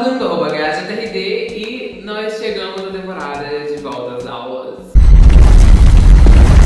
Salve do novo, HTRD e nós chegamos na temporada de volta às aulas.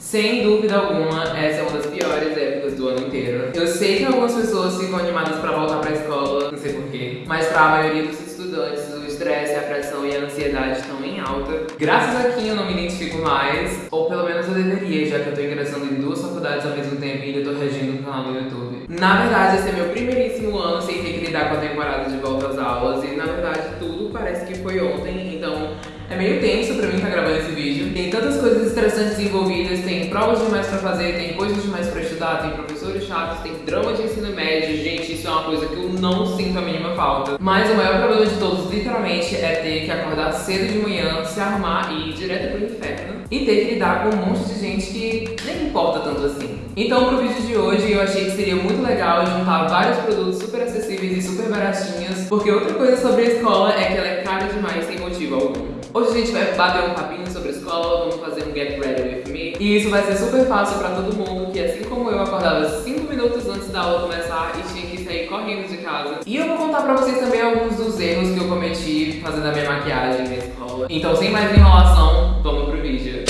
Sem dúvida alguma, essa é uma das piores épocas do ano inteiro. Eu sei que algumas pessoas ficam animadas pra voltar pra escola, não sei porquê, mas pra maioria dos estudantes, o estresse, a pressão e a ansiedade estão em alta. Graças a quem eu não me identifico mais, ou pelo menos eu deveria, já que eu tô ingressando em duas faculdades ao mesmo tempo e ainda tô regindo um canal no YouTube. Na verdade, esse é meu primeiríssimo ano sem ter que lidar com a temporada de volta às aulas e na verdade tudo parece que foi ontem, então é meio tenso pra mim estar tá gravando esse vídeo. Tem tantas coisas estressantes envolvidas, tem provas demais pra fazer, tem coisas demais pra estudar, tem professores chatos, tem drama de ensino médio. Gente, isso é uma coisa que eu não sinto a mínima falta. Mas o maior problema de todos, literalmente, é ter que acordar cedo de manhã, se arrumar e ir direto pro inferno. E ter que lidar com um monte de gente que nem importa tanto assim. Então, pro vídeo de hoje, eu achei que seria muito legal juntar vários produtos super acessíveis e super baratinhos, porque outra coisa sobre a escola é que ela é cara demais sem motivo algum. Hoje a gente vai bater um papinho sobre escola, vamos fazer um Get Ready With Me. E isso vai ser super fácil pra todo mundo, que assim como eu acordava 5 minutos antes da aula começar e tinha que sair correndo de casa. E eu vou contar pra vocês também alguns dos erros que eu cometi fazendo a minha maquiagem na escola. Então sem mais enrolação, vamos pro vídeo.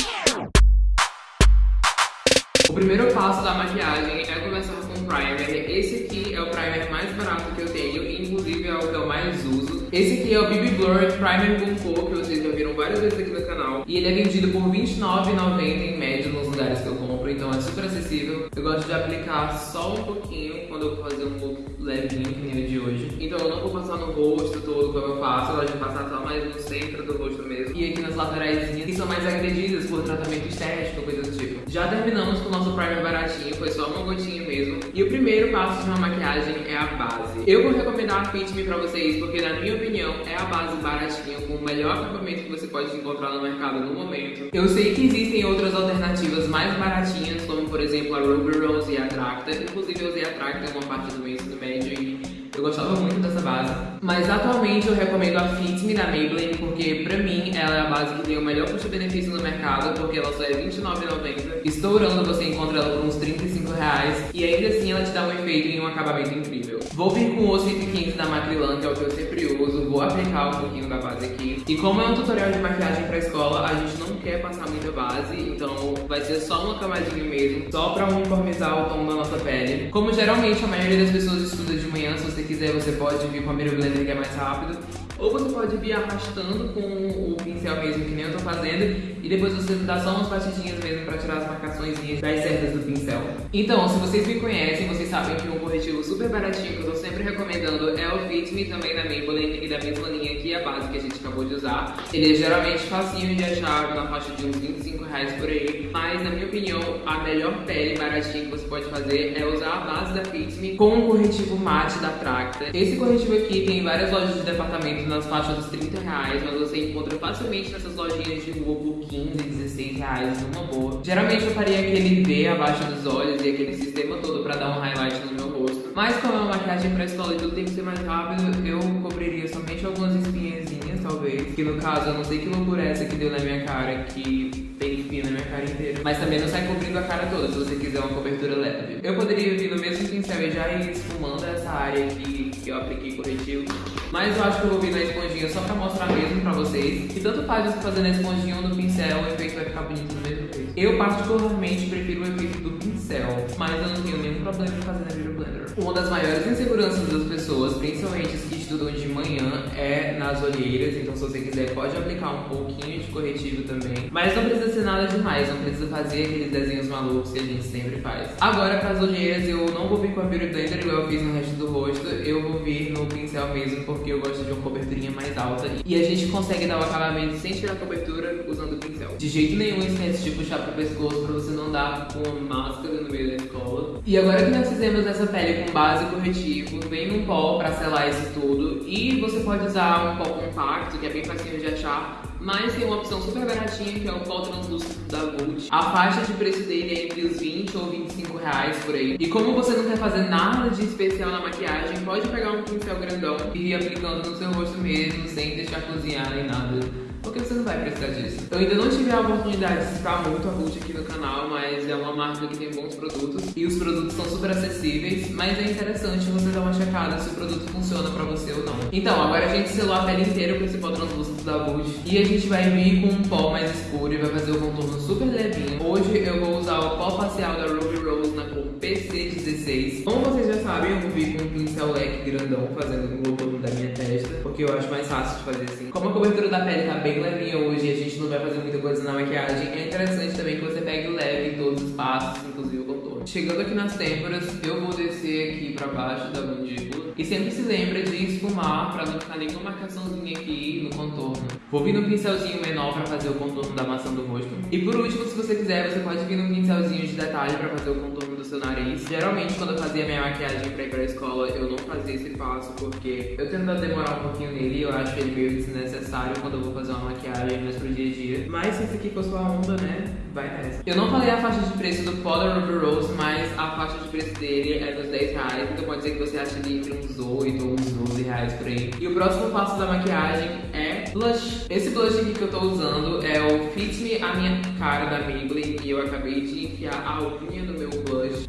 O primeiro passo da maquiagem é começar com o primer. Esse aqui é o primer mais barato que eu tenho, inclusive é o que eu mais uso. Esse aqui é o BB Blur Primer com que vocês já viram vezes aqui no canal. E ele é vendido por R$29,90 em média nos lugares que eu compro, então é super acessível. Eu gosto de aplicar só um pouquinho quando eu vou fazer um look levinho, que nem o de hoje. Então eu não vou passar no rosto todo como eu faço, eu gosto de passar só mais no centro do rosto mesmo. E aqui nas laterais, que são mais agredidas por tratamento estético, coisas do tipo. Já terminamos com o nosso primer baratinho, foi só uma gotinha mesmo. E o primeiro passo de uma maquiagem é a base. Eu vou recomendar a Fit Me pra vocês, porque na minha opinião é a base baratinha, com o melhor acabamento que você pode encontrar no mercado no momento. Eu sei que existem outras alternativas mais baratinhas, como por exemplo a Ruby Rose e a Tracta. Inclusive eu usei a Tracta em uma parte do meu ensino médio e eu gostava muito dessa base. Mas atualmente eu recomendo a Fit Me da Maybelline, porque pra mim ela é a base que tem o melhor custo-benefício no mercado, porque ela só é R$29,90. Estourando você encontra ela por uns 35 reais e ainda assim ela te dá um efeito e um acabamento incrível. Vou vir com o 115 da Macrylan, que é o que eu sempre uso, vou aplicar um pouquinho da base aqui. E como é um tutorial de maquiagem pra escola, a gente não quer passar muita base, então vai ser só uma camadinha mesmo, só pra uniformizar o tom da nossa pele. Como geralmente a maioria das pessoas estuda de manhã, se você quiser você pode vir com a Mirror Blender que é mais rápido, ou você pode vir arrastando com o pincel mesmo, que nem eu tô fazendo, e depois você dá só umas batidinhas mesmo pra tirar as marcações das cerdas do pincel. Então, se vocês me conhecem, vocês sabem que um corretivo super baratinho que eu tô sempre recomendando é o Fit Me também da Maybelline e da mesma linha aqui, a base que a gente acabou de usar. Ele é geralmente facinho de achar na faixa de uns 25 reais por aí, mas na minha opinião, a melhor pele baratinha que você pode fazer é usar a base da Fit Me com um corretivo mate da Tracta. Esse corretivo aqui tem várias lojas de departamento nas faixas dos 30 reais, mas você encontra facilmente nessas lojinhas de rua por 15, 16 reais, numa boa. Geralmente eu faria aquele V abaixo dos olhos e aquele sistema todo pra dar um highlight no meu rosto. Mas como é uma maquiagem pra escola e tudo tem que ser mais rápido, eu cobriria somente algumas espinhazinhas, talvez. Que no caso, eu não sei que loucura é essa que deu na minha cara, que tem espinha na minha cara inteira. Mas também não sai cobrindo a cara toda, se você quiser uma cobertura leve. Eu poderia vir no mesmo pincel e já ir esfumando essa área aqui que eu apliquei corretivo. Mas eu acho que eu vou vir na esponjinha só pra mostrar mesmo pra vocês. E tanto faz você fazer na esponjinha ou no pincel, o efeito vai ficar bonito do mesmo jeito. Eu particularmente prefiro o efeito do pincel, mas eu não tenho nenhum problema em fazer na Beauty Blender. Uma das maiores inseguranças das pessoas, principalmente as que estudam de manhã, é nas olheiras. Então se você quiser pode aplicar um pouquinho de corretivo também. Mas não precisa ser nada demais, não precisa fazer aqueles desenhos malucos que a gente sempre faz. Agora para as olheiras eu não vou vir com a Beauty Blender igual eu fiz no resto do rosto. Eu vou vir no pincel mesmo porque eu gosto de uma coberturinha mais alta. E a gente consegue dar o acabamento sem tirar a cobertura usando o pincel. De jeito nenhum esquece de puxar pro pescoço pra você não dar com máscara no meio da escola. E agora que nós fizemos essa pele com base corretivo, vem um pó pra selar isso tudo. E você pode usar um pó compacto, que é bem facinho de achar. Mas tem uma opção super baratinha, que é o pó translúcido da Vult. A faixa de preço dele é entre os 20 ou 25 reais por aí. E como você não quer fazer nada de especial na maquiagem, pode pegar um pincel grandão e ir aplicando no seu rosto mesmo, sem deixar cozinhar nem nada porque você não vai precisar disso. Eu ainda não tive a oportunidade de citar muito a Ruth aqui no canal, mas é uma marca que tem bons produtos e os produtos são super acessíveis, mas é interessante você dar uma checada se o produto funciona pra você ou não. Então, agora a gente selou a pele inteira com esse pó translúcido da Ruth e a gente vai vir com um pó mais escuro e vai fazer o contorno super levinho. Hoje eu vou usar o pó facial da Ruby Rose na cor PC16. Como vocês já sabem, eu vir com um pincel leque grandão fazendo o contorno da minha testa, porque eu acho mais fácil de fazer assim. Como a cobertura da pele tá bem levinha hoje e a gente não vai fazer muita coisa na maquiagem, é interessante também que você pegue leve em todos os passos, inclusive o contorno. Chegando aqui nas têmporas, eu vou descer aqui pra baixo da mandíbula. E sempre se lembra de esfumar pra não ficar nenhuma marcaçãozinha aqui no contorno. Vou vir num pincelzinho menor pra fazer o contorno da maçã do rosto. E por último, se você quiser, você pode vir num pincelzinho de detalhe pra fazer o contorno do seu nariz. Geralmente, quando eu fazia minha maquiagem pra ir pra escola, eu não fazia esse passo porque eu tento demorar um pouquinho nele e eu acho ele meio desnecessário quando eu vou fazer uma maquiagem mais pro dia a dia. Mas se isso aqui for sua onda, né, vai nessa. Eu não falei a faixa de preço do Polar Ruby Rose, mas a faixa de preço dele é nos 10 reais, então pode ser que você ache ele entre uns 8 ou uns 12 reais por aí. E o próximo passo da maquiagem é blush. Esse blush aqui que eu tô usando é o Fit Me a minha cara da Maybelline e eu acabei de enfiar a unha no meu blush.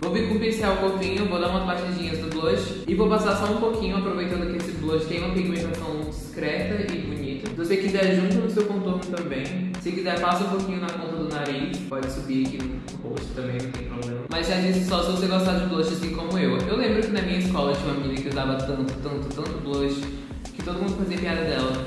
Vou vir com o pincel fofinho, vou dar umas batidinhas do blush e vou passar só um pouquinho, aproveitando que esse blush tem uma pigmentação discreta e bonita. Se você quiser, junto no seu contorno também. Se quiser, passa um pouquinho na ponta do nariz, pode subir aqui no rosto também, não tem problema. Mas já disse só se você gostar de blush assim como eu. Eu lembro que na minha escola tinha uma menina que usava tanto, tanto, tanto blush, que todo mundo fazia piada dela.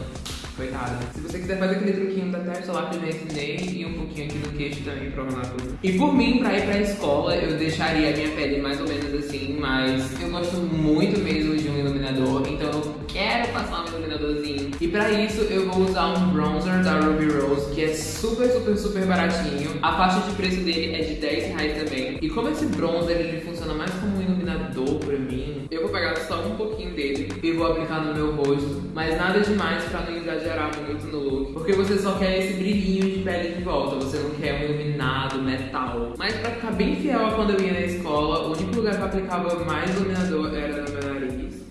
Coitada. Se você quiser fazer aquele truquinho da testa lá que eu já ensinei e um pouquinho aqui no queixo também pra arrumar tudo. E por mim, pra ir pra escola, eu deixaria a minha pele mais ou menos assim, mas eu gosto muito mesmo de um iluminador, então eu quero passar um iluminadorzinho. E pra isso eu vou usar um bronzer da Ruby Rose, que é super, super, super baratinho. A faixa de preço dele é de 10 reais também. E como esse bronzer ele funciona mais como um iluminador pra mim, eu vou pegar só um pouquinho dele e vou aplicar no meu rosto, mas nada demais pra não exagerar muito no look, porque você só quer esse brilhinho de pele de volta, você não quer um iluminado metal. Mas pra ficar bem fiel a quando eu ia na escola, o único lugar que eu aplicava mais iluminador era meu nariz.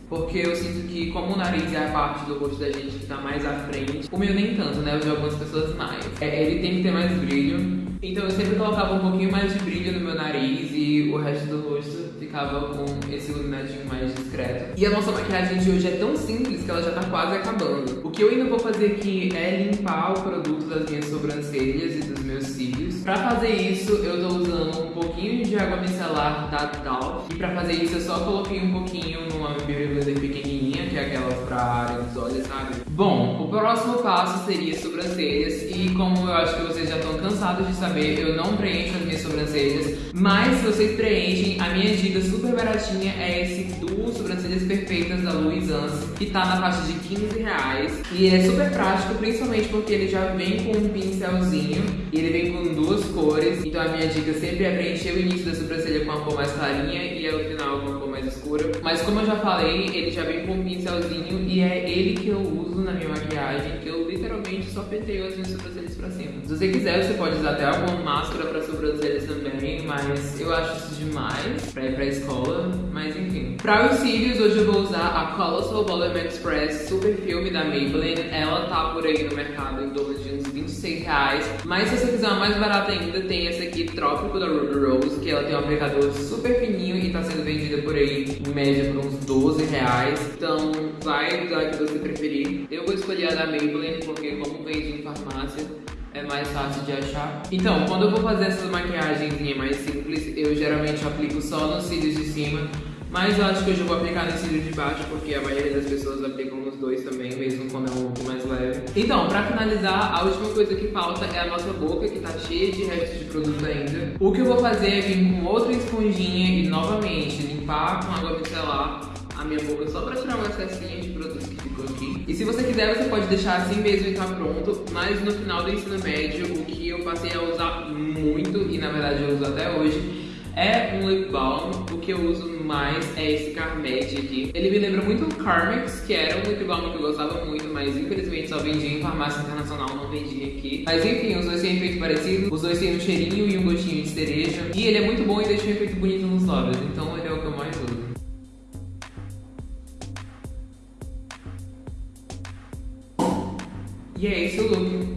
Porque eu sinto que, como o nariz é a parte do rosto da gente que tá mais à frente, o meu nem tanto, né? O de algumas pessoas mais. É, ele tem que ter mais brilho. Então eu sempre colocava um pouquinho mais de brilho no meu nariz e o resto do rosto ficava com esse iluminadinho mais discreto. E a nossa maquiagem de hoje é tão simples que ela já tá quase acabando. O que eu ainda vou fazer aqui é limpar o produto das minhas sobrancelhas e dos meus cílios. Pra fazer isso, eu tô usando um pouquinho de água micelar da Dove. E pra fazer isso, eu só coloquei um pouquinho numa Beauty Blender pequenininha, que é aquela pra área dos olhos, sabe? Bom, o próximo passo seria sobrancelhas. E como eu acho que vocês já estão cansados de saber, eu não preencho as sobrancelhas. Mas se vocês preenchem, a minha dica super baratinha é esse duo sobrancelhas perfeitas da Louis Anse, que tá na faixa de 15 reais. E é super prático, principalmente porque ele já vem com um pincelzinho e ele vem com duas cores. Então a minha dica sempre é preencher o início da sobrancelha com uma cor mais clarinha e ao final com uma cor Mas como eu já falei, ele já vem com um pincelzinho e é ele que eu uso na minha maquiagem, que eu literalmente só penteio as minhas sobrancelhas pra cima. Se você quiser, você pode usar até alguma máscara pra sobrancelhas também, mas eu acho isso demais pra ir pra escola, mas enfim. Pra os cílios, hoje eu vou usar a Colossal Volume Express Super Filme da Maybelline. Ela tá por aí no mercado em torno de uns 26 reais, mas se você quiser uma mais barata ainda, tem essa aqui, Trópico da Ruby Rose, que ela tem um aplicador super fininho e tá sendo vendida por aí em média por uns 12 reais. Então vai usar que você preferir. Eu vou escolher a da Maybelline, porque como vende em farmácia, é mais fácil de achar. Então, quando eu vou fazer essas maquiagens mais simples, eu geralmente aplico só nos cílios de cima, mas eu acho que hoje eu vou aplicar no cílio de baixo, porque a maioria das pessoas aplicam nos dois também, mesmo quando é um pouco mais leve. Então, pra finalizar, a última coisa que falta é a nossa boca, que tá cheia de restos de produto ainda. O que eu vou fazer é vir com outra esponjinha e, novamente, limpar com água micelar a minha boca só pra tirar um excessinho de produto que ficou aqui. E se você quiser, você pode deixar assim mesmo e tá pronto. Mas no final do ensino médio, o que eu passei a usar muito, e na verdade eu uso até hoje, é um lip balm. Que eu uso mais é esse Carmete aqui. Ele me lembra muito o Carmex, que era um lip balm que eu gostava muito, mas infelizmente só vendia em farmácia internacional, não vendia aqui. Mas enfim, os dois têm efeito parecido, os dois têm um cheirinho e um gostinho de cereja. E ele é muito bom e deixa um efeito bonito nos lábios, então ele é o que eu mais uso. E é esse o look.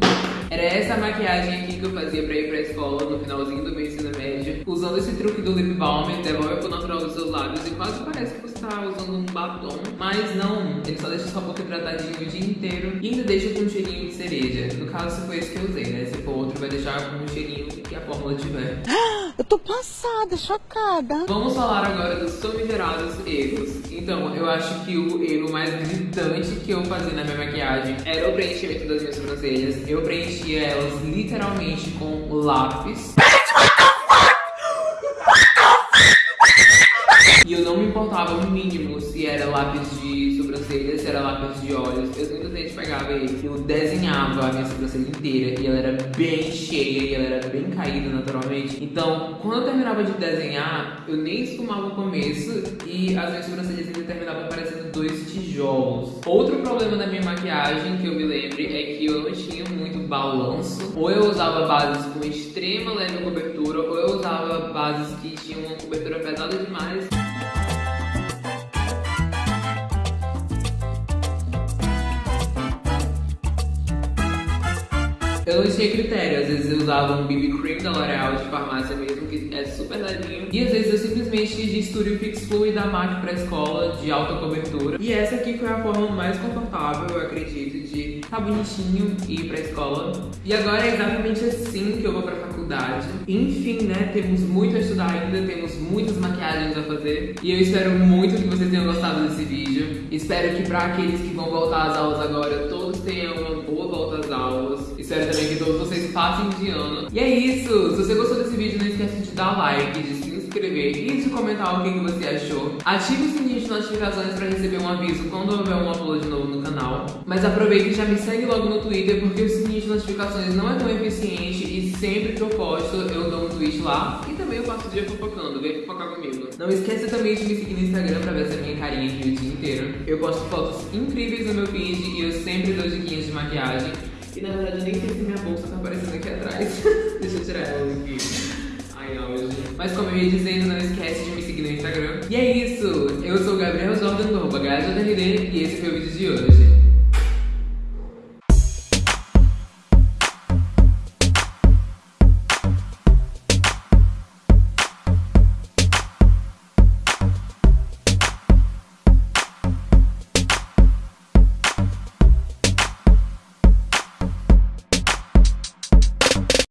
Essa maquiagem aqui que eu fazia pra ir pra escola no finalzinho do meu ensino médio. Usando esse truque do lip balm, devolve pro natural dos seus lábios e quase parece que você tá usando um batom. Mas não, ele só deixa sua boca hidratadinha o dia inteiro e ainda deixa com um cheirinho de cereja. No caso, se foi esse que eu usei, né? Se for outro, vai deixar com um cheirinho que a fórmula tiver. Eu tô passada, chocada. Vamos falar agora dos famigerados erros. Então, eu acho que o erro mais gritante que eu fazia na minha maquiagem era o preenchimento das minhas sobrancelhas. Eu preenchia elas literalmente com lápis. E eu não me importava o mínimo se era lápis de sobrancelha, se era lápis de olhos. Eu simplesmente pegava ele, eu desenhava a minha sobrancelha inteira e ela era bem cheia e ela era bem caída naturalmente. Então, quando eu terminava de desenhar, eu nem esfumava o começo e as minhas sobrancelhas ainda terminavam parecendo dois tijolos. Outro problema da minha maquiagem que eu me lembre é que eu não tinha muito balanço. Ou eu usava bases com extrema leve cobertura, ou eu usava bases que tinham uma cobertura pesada demais. Eu não tinha critério, às vezes eu usava um BB Cream da L'Oreal de farmácia mesmo, que é super levinho. E às vezes eu simplesmente distúrio Fix Fluid da MAC pra escola, de alta cobertura. E essa aqui foi a forma mais confortável, eu acredito, de ficar bonitinho e ir pra escola. E agora é exatamente assim que eu vou pra faculdade. Enfim, né, temos muito a estudar ainda, temos muitas maquiagens a fazer. E eu espero muito que vocês tenham gostado desse vídeo. Espero que pra aqueles que vão voltar às aulas agora, todos tenham uma boa volta às aulas. Espero também que todos vocês passem de ano. E é isso! Se você gostou desse vídeo, não esquece de dar like, de se inscrever e de comentar o que, você achou. Ative o sininho de notificações para receber um aviso quando houver um upload novo no canal. Mas aproveita e já me segue logo no Twitter, porque o sininho de notificações não é tão eficiente e sempre que eu posto eu dou um tweet lá. E também eu passo o dia fofocando, vem fofocar comigo. Não esqueça também de me seguir no Instagram pra ver essa minha carinha aqui o dia inteiro. Eu posto fotos incríveis no meu feed e eu sempre dou diquinhas de maquiagem. E na verdade eu nem sei se minha bolsa tá aparecendo aqui atrás. Deixa eu tirar ela aqui. Ai, auge. Mas como eu ia dizendo, não esquece de me seguir no Instagram. E é isso! Eu sou o Gabriel Jordan do arroba e esse foi o vídeo de hoje.